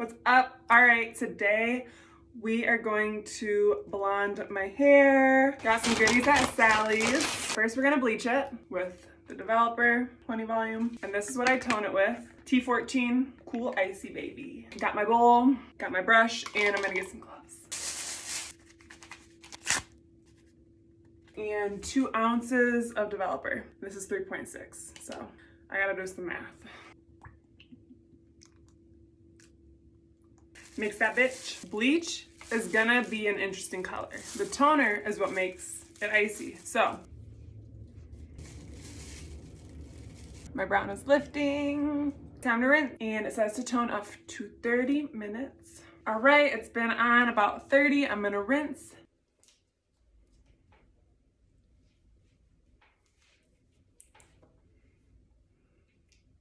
What's up? All right, today we are going to blonde my hair. Got some goodies at Sally's. First, we're gonna bleach it with the developer 20 volume. And this is what I tone it with. T14 Cool Icy Baby. Got my bowl, got my brush, and I'm gonna get some gloves. And two ounces of developer. This is 3.6, so I gotta do some math. Mix that bitch. Bleach is gonna be an interesting color. The toner is what makes it icy. So, my brown is lifting. Time to rinse. And it says to tone up to 30 minutes. All right, it's been on about 30. I'm gonna rinse